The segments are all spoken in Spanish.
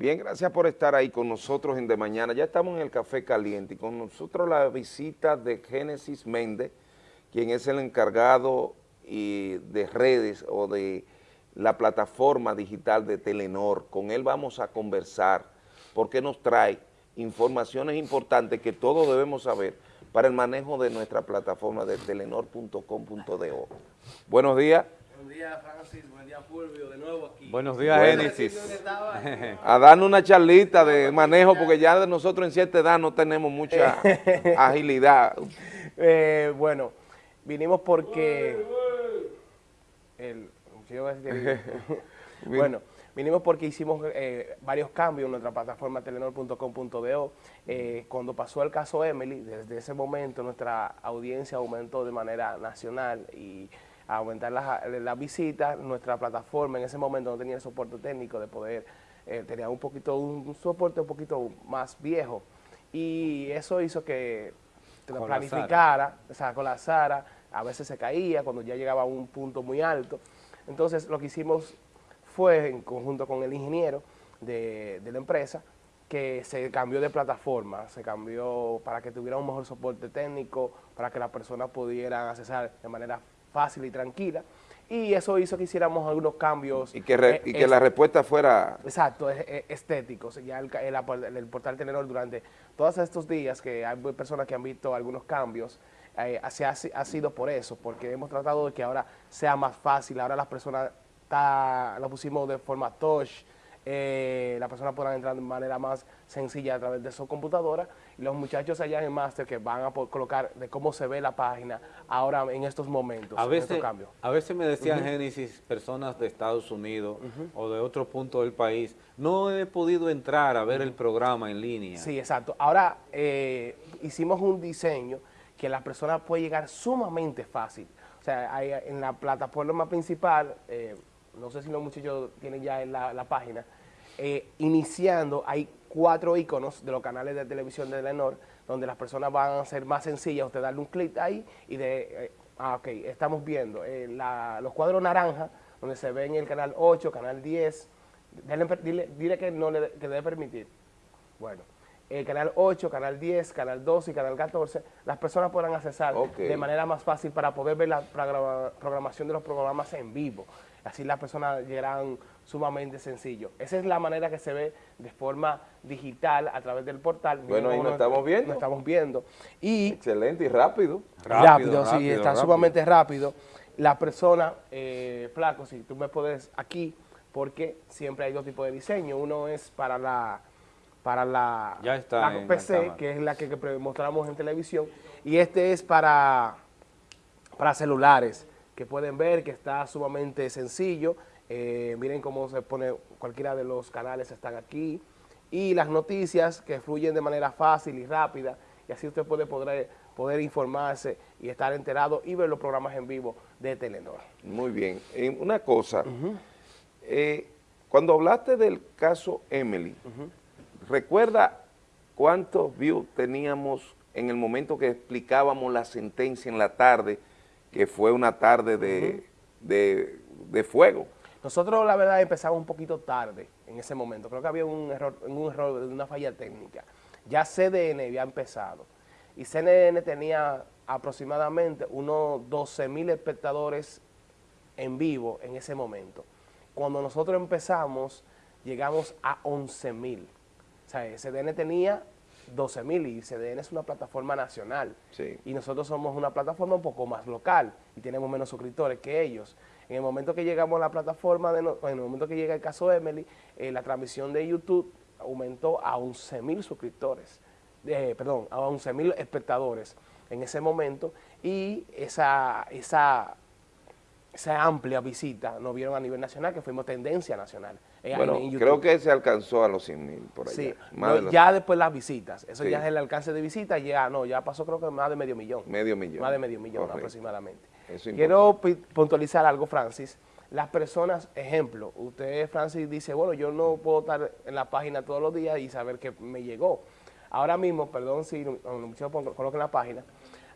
Bien, gracias por estar ahí con nosotros en De Mañana. Ya estamos en el Café Caliente y con nosotros la visita de Génesis Méndez, quien es el encargado de redes o de la plataforma digital de Telenor. Con él vamos a conversar porque nos trae informaciones importantes que todos debemos saber para el manejo de nuestra plataforma de telenor.com.do. Buenos días. Buenos días, Francis. Buen día, Fulvio. De nuevo aquí. Buenos días, Génesis. A darnos una charlita de manejo, porque ya nosotros en cierta edad no tenemos mucha agilidad. Eh, bueno, vinimos porque... bueno, vinimos porque hicimos eh, varios cambios en nuestra plataforma telenor.com.do. Eh, cuando pasó el caso Emily, desde ese momento nuestra audiencia aumentó de manera nacional y aumentar las visitas, nuestra plataforma en ese momento no tenía el soporte técnico de poder, eh, tenía un poquito, un, soporte un poquito más viejo y eso hizo que lo planificara, o sea, colapsara, a veces se caía cuando ya llegaba a un punto muy alto. Entonces lo que hicimos fue, en conjunto con el ingeniero de, de la empresa, que se cambió de plataforma, se cambió para que tuviera un mejor soporte técnico, para que las personas pudieran accesar de manera fácil y tranquila. Y eso hizo que hiciéramos algunos cambios. Y que, eh, y que la respuesta fuera... Exacto, estéticos. Ya el, el, portal Telenor durante todos estos días que hay personas que han visto algunos cambios, eh, ha, ha, sido por eso, porque hemos tratado de que ahora sea más fácil, ahora las personas lo pusimos de forma touch, eh, las personas podrán entrar de manera más sencilla a través de su computadora y los muchachos allá en el máster que van a colocar de cómo se ve la página ahora en estos momentos, a veces, A veces me decían, Génesis, personas de Estados Unidos o de otro punto del país, no he podido entrar a ver el programa en línea. Sí, exacto. Ahora eh, hicimos un diseño que la persona puede llegar sumamente fácil. O sea, hay, en la plataforma principal, eh, no sé si los muchachos tienen ya en la, página, eh, iniciando hay cuatro iconos de los canales de televisión de Lenor, donde las personas van a ser más sencillas, usted darle un clic ahí y de, eh, ah, ok, estamos viendo eh, los cuadros naranja, donde se ven el canal 8, canal 10, dile, que no le que debe permitir. Bueno, el canal 8, canal 10, canal 12 y canal 14, las personas podrán accesar de manera más fácil para poder ver la programación de los programas en vivo. Así las personas llegarán sumamente sencillo. Esa es la manera que se ve de forma digital a través del portal. Bueno, ahí nos estamos viendo. Nos estamos viendo. Y Excelente y rápido. Rápido, sí, está sumamente rápido. La persona, eh, flaco, si tú me puedes aquí, porque siempre hay dos tipos de diseño. Uno es para la para la, ya está PC, que es la que, mostramos en televisión, y este es para, para celulares que pueden ver que está sumamente sencillo. Eh, miren cómo se pone, cualquiera de los canales están aquí. Y las noticias que fluyen de manera fácil y rápida. Y así usted puede poder, poder informarse y estar enterado y ver los programas en vivo de Telenor. Muy bien. Eh, una cosa, eh, cuando hablaste del caso Emily, ¿recuerda cuántos views teníamos en el momento que explicábamos la sentencia en la tarde que fue una tarde de, fuego. Nosotros, la verdad, empezamos un poquito tarde en ese momento. Creo que había un error, un error de una falla técnica. Ya CDN había empezado y CNN tenía aproximadamente unos 12 mil espectadores en vivo en ese momento. Cuando nosotros empezamos, llegamos a 11 mil. O sea, CDN tenía 12 mil y CDN es una plataforma nacional y nosotros somos una plataforma un poco más local y tenemos menos suscriptores que ellos. En el momento que llegamos a la plataforma, de en el momento que llega el caso Emily, eh, la transmisión de YouTube aumentó a 11 mil suscriptores, eh, perdón, a 11 mil espectadores en ese momento y esa, esa esa amplia visita nos vieron a nivel nacional, que fuimos tendencia nacional. Eh, bueno, creo que se alcanzó a los 100 mil por allá. Sí, ya después las visitas, eso ya es el alcance de visitas, ya no, ya pasó creo que más de medio millón. Medio millón. Más de medio millón aproximadamente. Quiero puntualizar algo, Francis. Las personas, ejemplo, usted, Francis, dice, bueno, yo no puedo estar en la página todos los días y saber que me llegó. Ahora mismo, perdón si muchos coloquen la página,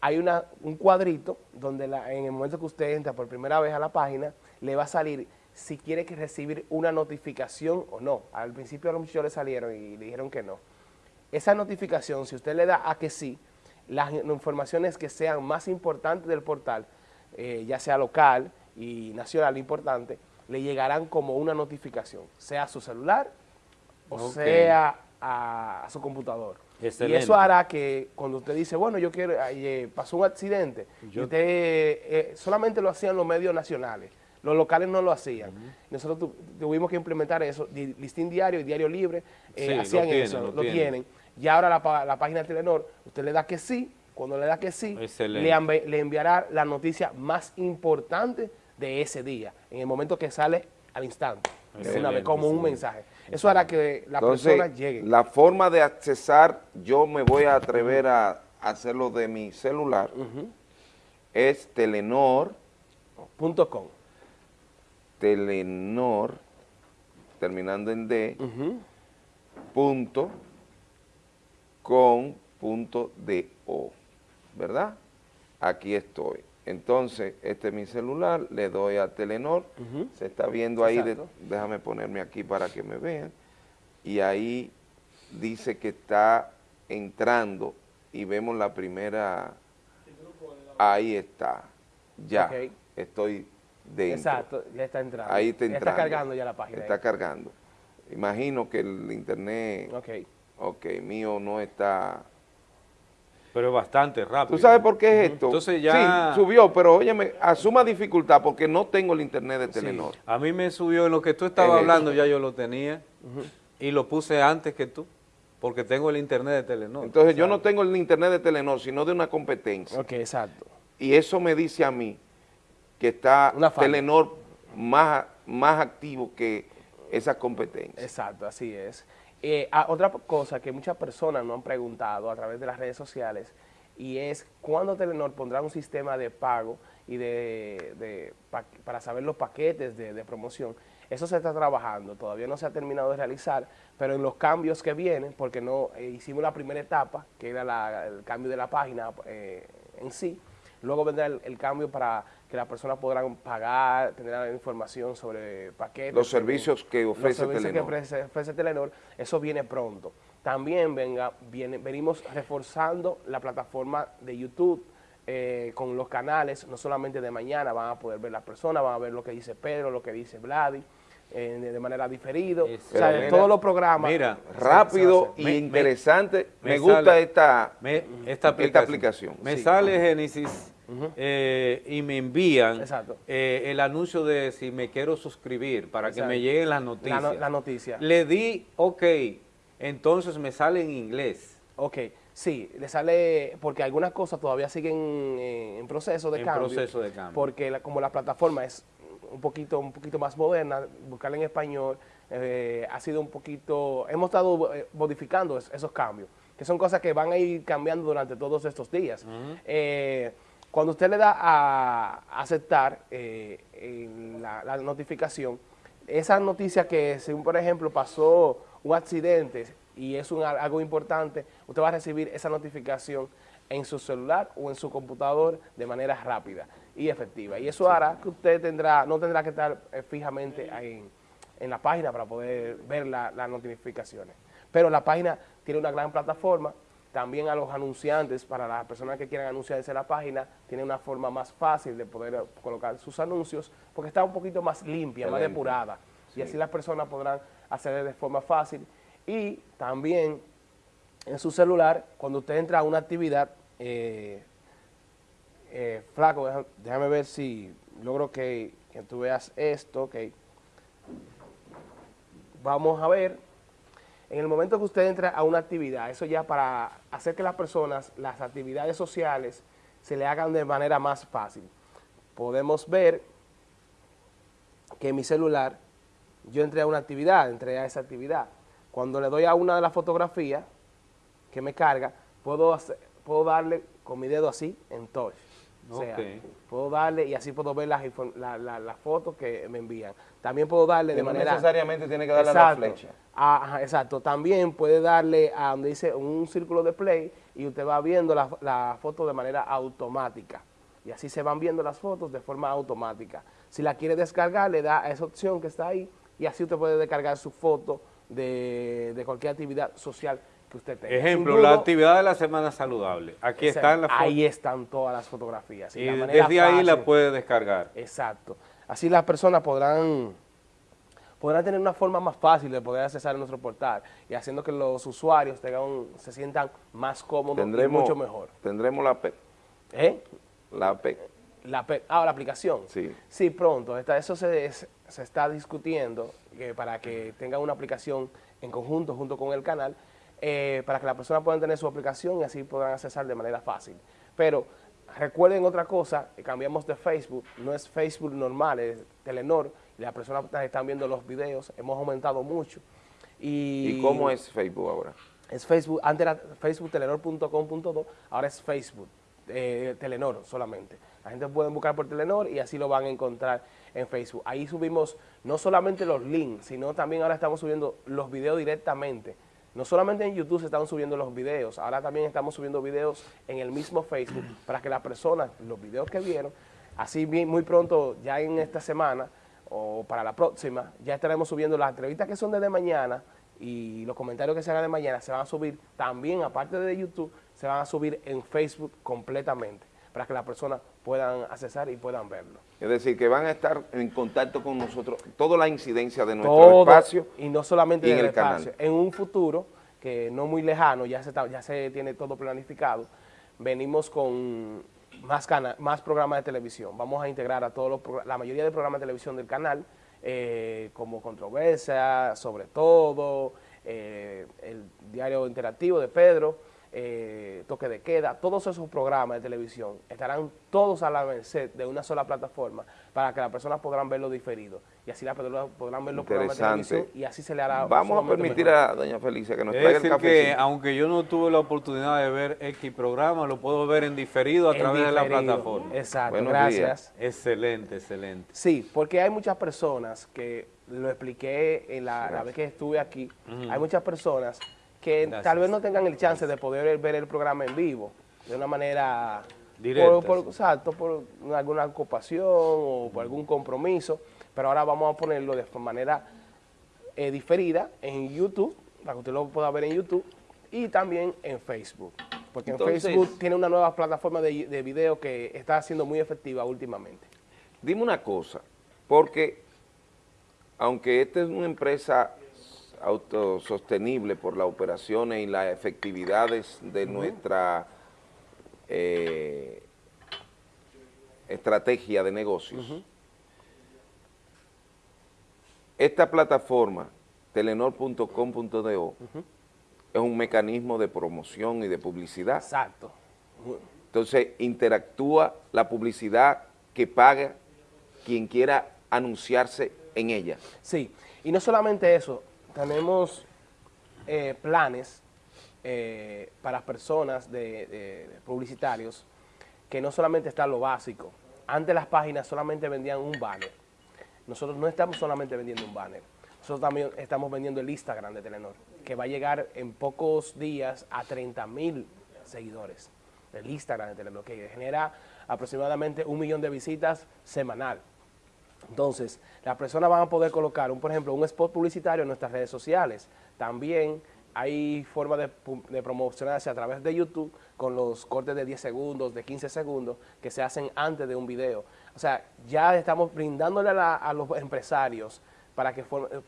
hay un cuadrito donde en el momento que usted entra por primera vez a la página, le va a salir si quiere que recibir una notificación o no. Al principio a los muchachos le salieron y le dijeron que no. Esa notificación, si usted le da a que sí, las informaciones que sean más importantes del portal, eh, ya sea local y nacional importante, le llegarán como una notificación, sea a su celular o sea a, su computador. Y eso hará que cuando usted dice, bueno, yo quiero, eh, pasó un accidente, y usted eh, solamente lo hacían los medios nacionales, los locales no lo hacían. Nosotros tuvimos que implementar eso. Listín Diario y Diario Libre eh, hacían eso, lo, tienen. Y ahora la, página de Telenor, usted le da que sí, cuando le da que sí, le, le, enviará la noticia más importante de ese día, en el momento que sale al instante, una vez, como un mensaje. Eso hará que la persona llegue. La forma de accesar, yo me voy a atrever a hacerlo de mi celular, es telenor.com. Telenor, terminando en D, punto, con, punto, de, o, ¿verdad? Aquí estoy. Entonces, este es mi celular, le doy a Telenor, se está viendo ahí, déjame ponerme aquí para que me vean, y ahí dice que está entrando y vemos la primera, ahí está, ya, estoy Exacto, ya está entrando. Ahí está entrando. está cargando ya la página. Está cargando. Imagino que el internet, ok, mío no está... Pero bastante rápido. ¿Tú sabes por qué es esto? Entonces ya... Sí, subió, pero óyeme, asuma dificultad porque no tengo el internet de Telenor. A mí me subió, en lo que tú estabas hablando ya yo lo tenía y lo puse antes que tú. Porque tengo el internet de Telenor. Entonces yo no tengo el internet de Telenor, sino de una competencia. Ok, exacto. Y eso me dice a mí que está Telenor más, más activo que esa competencia. Exacto, así es. Eh, ah, otra cosa que muchas personas nos han preguntado a través de las redes sociales y es cuándo Telenor pondrá un sistema de pago y de, para saber los paquetes de, promoción. Eso se está trabajando, todavía no se ha terminado de realizar, pero en los cambios que vienen, porque no eh, hicimos la primera etapa, que era el cambio de la página eh, en sí, luego vendrá el cambio para que las personas podrán pagar, tener información sobre paquetes. Los servicios que ofrece los servicios Que ofrece, Telenor, eso viene pronto. También venga, viene, venimos reforzando la plataforma de YouTube eh, con los canales, no solamente de mañana, van a poder ver las personas, van a ver lo que dice Pedro, lo que dice Vladi, eh, de manera diferida. o sea, todos los programas. Mira, rápido y interesante. Me, gusta esta, esta, aplicación. Me sale Génesis eh, y me envían eh, el anuncio de si me quiero suscribir para que me lleguen las noticias. La, noticia. Le di OK, entonces me sale en inglés. Ok, sí, le sale, porque algunas cosas todavía siguen eh, en proceso de cambio. proceso de cambio. Porque como la plataforma es un poquito, un poquito más moderna, buscarla en español, ha sido un poquito, hemos estado modificando esos cambios, que son cosas que van a ir cambiando durante todos estos días. Cuando usted le da a aceptar eh, la, notificación, esa noticia que, según por ejemplo pasó un accidente y es algo importante, usted va a recibir esa notificación en su celular o en su computador de manera rápida y efectiva. Y eso hará que usted tendrá no tendrá que estar eh, fijamente en, en, la página para poder ver las notificaciones. Pero la página tiene una gran plataforma también a los anunciantes, para las personas que quieran anunciarse en la página, tiene una forma más fácil de poder colocar sus anuncios, porque está un poquito más limpia, más depurada. Y así las personas podrán acceder de forma fácil. Y también en su celular, cuando usted entra a una actividad, eh, eh, flaco, déjame, ver si logro que, que tú veas esto, ok. Vamos a ver en el momento que usted entra a una actividad, eso ya para hacer que las personas, las actividades sociales, se le hagan de manera más fácil. Podemos ver que en mi celular, yo entré a una actividad, entré a esa actividad. Cuando le doy a una de las fotografías que me carga, puedo, puedo darle con mi dedo así en touch. O sea, puedo darle y así puedo ver las la, fotos que me envían. También puedo darle de manera... No necesariamente tiene que darle a la flecha. Ah, exacto. También puede darle a donde dice un círculo de play y usted va viendo la, foto de manera automática. y así se van viendo las fotos de forma automática. Si la quiere descargar, le da a esa opción que está ahí y así usted puede descargar su foto de, de cualquier actividad social que usted tenga. Ejemplo, la actividad de la semana saludable. Aquí están las fotos. Ahí están todas las fotografías. Y desde ahí la puede descargar. Exacto. Así las personas podrán, podrán tener una forma más fácil de poder accesar a nuestro portal y haciendo que los usuarios tengan un- se sientan más cómodos y Tendremos, mucho mejor. Tendremos la P, ¿Eh? la P, La, pe- ah, la aplicación. Sí. Sí, pronto. Está, eso se, es- se está discutiendo que para que tengan una aplicación en conjunto junto con el canal, eh, para que las personas puedan tener su aplicación y así puedan accesar de manera fácil. Pero recuerden otra cosa, que cambiamos de Facebook, no es Facebook normal, es Telenor, y las personas están viendo los videos, hemos aumentado mucho. ¿Y, ¿Y cómo es Facebook ahora? es Facebook, antes era Facebook telenor.com.do, ahora es Facebook eh, Telenor solamente. La gente puede buscar por Telenor y así lo van a encontrar en Facebook. Ahí subimos no solamente los links, sino también ahora estamos subiendo los videos directamente. No solamente en YouTube se están subiendo los videos, ahora también estamos subiendo videos en el mismo Facebook para que las personas, los videos que vieron, así muy pronto, ya en esta semana o para la próxima, ya estaremos subiendo las entrevistas que son desde mañana y los comentarios que se hagan de mañana se van a subir también, aparte de YouTube, se van a subir en Facebook completamente para que las personas puedan accesar y puedan verlo. Es decir, que van a estar en contacto con nosotros, toda la incidencia de nuestro Todo, espacio. y no solamente y en el el canal. espacio. En un futuro que no muy lejano, ya se, está- ya se tiene todo planificado, venimos con más, cana- más programas de televisión. Vamos a integrar a todos los la mayoría de programas de televisión del canal, eh, como Controversia, Sobre Todo, eh, el diario interactivo de Pedro, eh, Toque de Queda, todos esos programas de televisión estarán todos a la merced de una sola plataforma para que las personas podrán verlo diferido y así las personas podrán ver los programas de Interesante. televisión y así se le hará Vamos a permitir mejor. a doña Felicia que nos Es traiga el decir que, café. aunque yo no tuve la oportunidad de ver X programa, lo puedo ver en diferido a En través de la plataforma. Exacto, Buenos gracias. Excelente, excelente. Sí, porque hay muchas personas que lo expliqué en la, la vez que estuve aquí, hay muchas personas que Gracias. tal vez no tengan el chance de poder ver el programa en vivo de una manera Directa, por, por- sí. exacto, por alguna ocupación o por algún compromiso, pero ahora vamos a ponerlo de manera eh, diferida en YouTube, para que usted lo pueda ver en YouTube, y también en Facebook, porque Entonces- en Facebook tiene una nueva plataforma de, de video que está siendo muy efectiva últimamente. Dime una cosa, porque aunque esta es una empresa autosostenible por las operaciones y las efectividades de nuestra eh, estrategia de negocios, esta plataforma, telenor.com.do, es un mecanismo de promoción y de publicidad. Exacto. Entonces, interactúa la publicidad que paga quien quiera anunciarse en ella. Sí, y no solamente eso, tenemos eh, planes eh, para personas de, publicitarios que no solamente está lo básico. Antes las páginas solamente vendían un banner. Nosotros no estamos solamente vendiendo un banner. Nosotros también estamos vendiendo el Instagram de Telenor, que va a llegar en pocos días a 30 mil seguidores. El Instagram de Telenor, que genera aproximadamente un millón de visitas semanal. Entonces, las personas van a poder colocar, un, por ejemplo, un spot publicitario en nuestras redes sociales. También hay forma de, de promocionarse a través de YouTube con los cortes de 10 segundos, de 15 segundos, que se hacen antes de un video. O sea, ya estamos brindándole a, la- a los empresarios para que eh,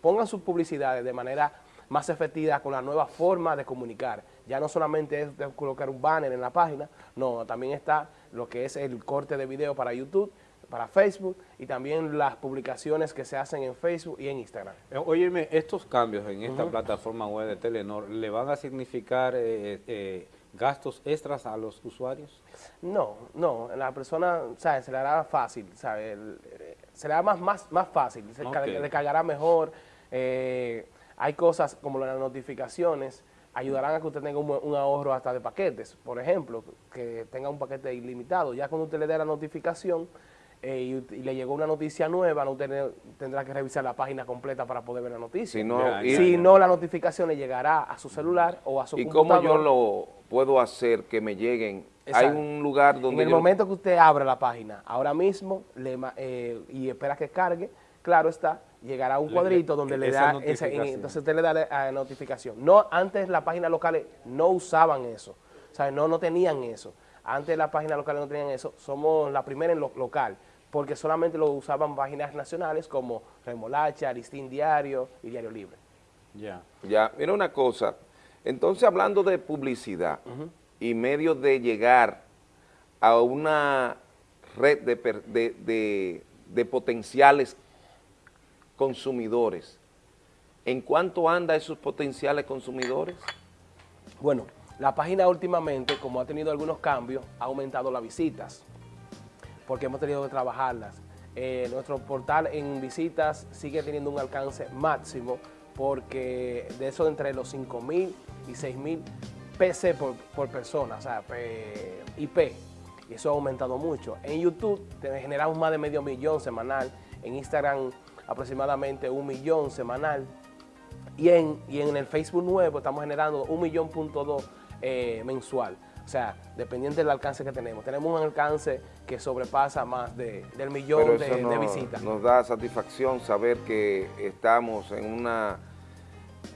pongan sus publicidades de manera más efectiva con la nueva forma de comunicar. Ya no solamente es de colocar un banner en la página, no, también está lo que es el corte de video para YouTube, para Facebook y también las publicaciones que se hacen en Facebook y en Instagram. Eh, Óyeme, estos cambios en esta plataforma web de Telenor, ¿le van a significar eh, eh, gastos extras a los usuarios? No, no, la persona, ¿sabes? Se le hará fácil, ¿sabes? Eh, Se le hará más, más, más fácil, se Ok. car- le cargará mejor. eh, hay cosas como las notificaciones, ayudarán a que usted tenga un, un ahorro hasta de paquetes, por ejemplo, que tenga un paquete ilimitado. Ya cuando usted le dé la notificación, eh, y, y le llegó una noticia nueva, no tener- tendrá que revisar la página completa para poder ver la noticia. Si no, Ya, y, si no, la notificación le llegará a su celular o a su ¿y cómo computador. yo lo puedo hacer que me lleguen? Hay un lugar donde En el yo- momento que usted abre la página, ahora mismo, le eh, y espera que cargue, claro está, llegará un Le- cuadrito le- donde le esa da, esa- notificación. entonces usted le da la notificación. No, antes las páginas locales no usaban eso, o sea, no, no tenían eso. Antes las páginas locales no tenían eso, somos la primera en lo local, porque solamente lo usaban páginas nacionales como Remolacha, Listín Diario y Diario Libre. Ya. Ya, mira una cosa, entonces hablando de publicidad y medios de llegar a una red de- de- de potenciales consumidores, ¿en cuánto anda esos potenciales consumidores? Bueno, la página últimamente, como ha tenido algunos cambios, ha aumentado las visitas, porque hemos tenido que trabajarlas. Eh, nuestro portal en visitas sigue teniendo un alcance máximo, porque de eso entre los 5 mil y 6 mil PC por, persona, o sea, IP, y eso ha aumentado mucho. En YouTube generamos más de medio millón semanal, en Instagram aproximadamente un millón semanal, y en, y en el Facebook nuevo estamos generando un millón punto dos eh, mensual. O sea, dependiente del alcance que tenemos. Tenemos un alcance que sobrepasa más de, del millón de, visitas. nos da satisfacción saber que estamos en una,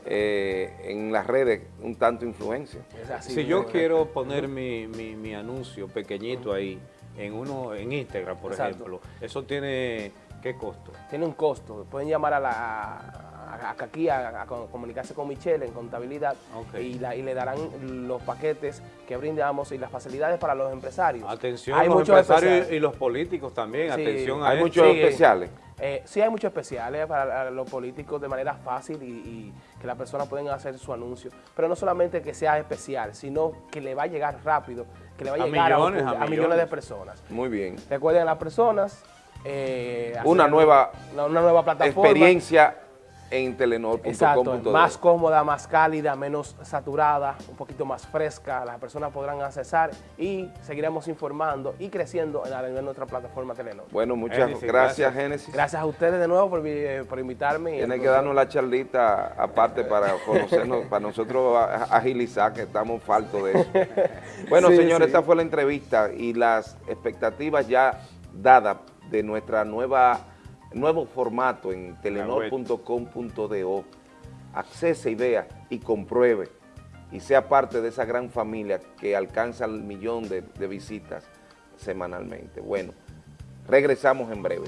eh, en las redes un tanto influencia. Así, si yo quiero poner mi, mi, mi anuncio pequeñito ahí, en uno en Instagram, por Exacto. ejemplo, ¿eso tiene qué costo? Tiene un costo. Pueden llamar a la a, a- aquí a, a co- comunicarse con Michelle en contabilidad y, la- y le darán los paquetes que brindamos y las facilidades para los empresarios. Atención Hay los muchos empresarios especiales. y los políticos también, Sí. atención a Hay muchos Sí. especiales. Eh, sí hay muchos especiales para los políticos de manera fácil y, y que las personas pueden hacer su anuncio, pero no solamente que sea especial, sino que le va a llegar rápido, que le va a A llegar millones, un a millones millones. de personas. Muy bien. Recuerden a las personas. eh, Una nueva una, una nueva plataforma. Experiencia en Exacto, telenor.com.do. más cómoda, más cálida, menos saturada, un poquito más fresca, las personas podrán accesar y seguiremos informando y creciendo en, la- en nuestra plataforma Telenor. Bueno, muchas Génesis, gracias, gracias. Génesis. Gracias a ustedes de nuevo por, vi- por invitarme. y Tiene que darnos la charlita aparte para conocernos, para nosotros agilizar, que estamos faltos de eso. Bueno, Sí, señores, sí. esta fue la entrevista y las expectativas ya dadas de nuestra nueva nuevo formato en telenor.com.do. Accese y vea y compruebe y sea parte de esa gran familia que alcanza el millón de, de visitas semanalmente. Bueno, regresamos en breve.